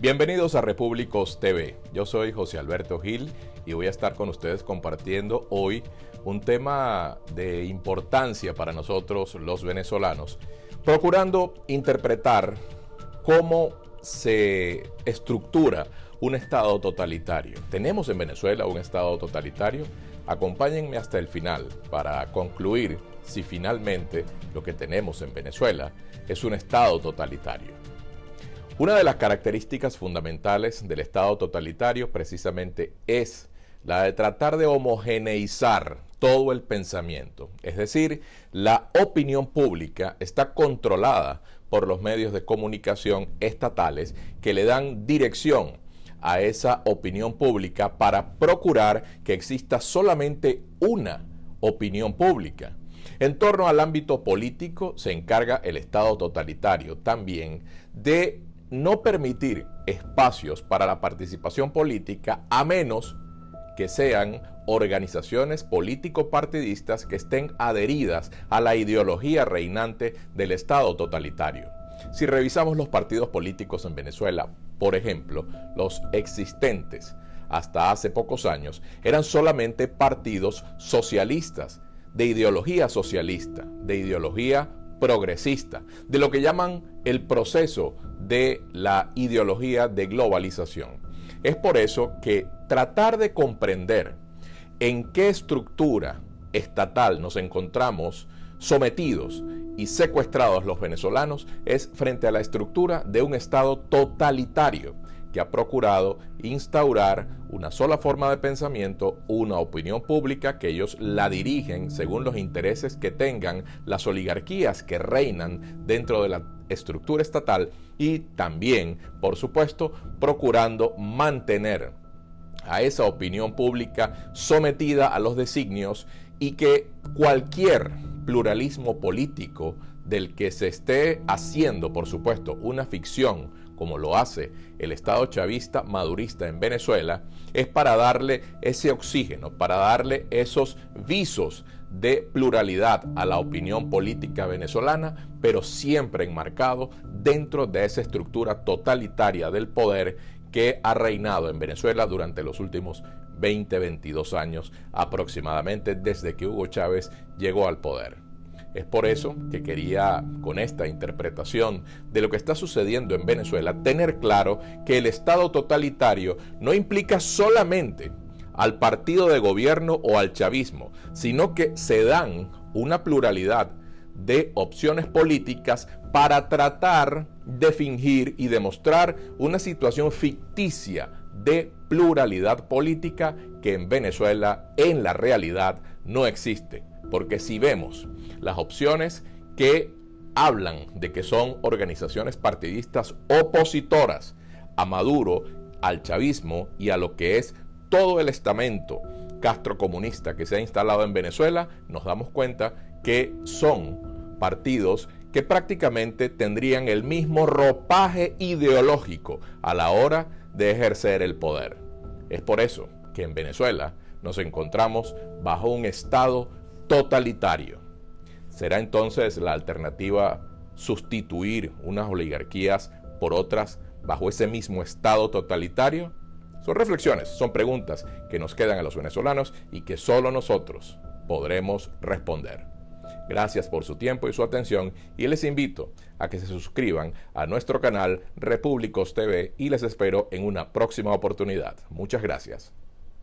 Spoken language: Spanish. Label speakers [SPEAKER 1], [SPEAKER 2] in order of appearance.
[SPEAKER 1] Bienvenidos a Repúblicos TV. Yo soy José Alberto Gil y voy a estar con ustedes compartiendo hoy un tema de importancia para nosotros los venezolanos, procurando interpretar cómo se estructura un Estado totalitario. ¿Tenemos en Venezuela un Estado totalitario? Acompáñenme hasta el final para concluir si finalmente lo que tenemos en Venezuela es un Estado totalitario. Una de las características fundamentales del Estado totalitario precisamente es la de tratar de homogeneizar todo el pensamiento. Es decir, la opinión pública está controlada por los medios de comunicación estatales que le dan dirección a esa opinión pública para procurar que exista solamente una opinión pública. En torno al ámbito político se encarga el Estado totalitario también de no permitir espacios para la participación política a menos que sean organizaciones político-partidistas que estén adheridas a la ideología reinante del Estado totalitario. Si revisamos los partidos políticos en Venezuela, por ejemplo, los existentes hasta hace pocos años eran solamente partidos socialistas, de ideología socialista, de ideología progresista, de lo que llaman el proceso de la ideología de globalización. Es por eso que tratar de comprender en qué estructura estatal nos encontramos sometidos y secuestrados los venezolanos es frente a la estructura de un Estado totalitario que ha procurado instaurar una sola forma de pensamiento, una opinión pública que ellos la dirigen según los intereses que tengan las oligarquías que reinan dentro de la estructura estatal y también, por supuesto, procurando mantener a esa opinión pública sometida a los designios y que cualquier pluralismo político del que se esté haciendo, por supuesto, una ficción, como lo hace el Estado chavista madurista en Venezuela, es para darle ese oxígeno, para darle esos visos de pluralidad a la opinión política venezolana, pero siempre enmarcado dentro de esa estructura totalitaria del poder que ha reinado en Venezuela durante los últimos 20, 22 años aproximadamente desde que Hugo Chávez llegó al poder. Es por eso que quería, con esta interpretación de lo que está sucediendo en Venezuela, tener claro que el Estado totalitario no implica solamente al partido de gobierno o al chavismo, sino que se dan una pluralidad de opciones políticas para tratar de fingir y demostrar una situación ficticia de pluralidad política que en Venezuela en la realidad no existe. Porque si vemos las opciones que hablan de que son organizaciones partidistas opositoras a Maduro, al chavismo y a lo que es todo el estamento castrocomunista que se ha instalado en Venezuela, nos damos cuenta que son partidos que prácticamente tendrían el mismo ropaje ideológico a la hora de ejercer el poder. Es por eso que en Venezuela nos encontramos bajo un Estado totalitario. ¿Será entonces la alternativa sustituir unas oligarquías por otras bajo ese mismo Estado totalitario? Son reflexiones, son preguntas que nos quedan a los venezolanos y que solo nosotros podremos responder. Gracias por su tiempo y su atención y les invito a que se suscriban a nuestro canal Repúblicos TV y les espero en una próxima oportunidad. Muchas gracias.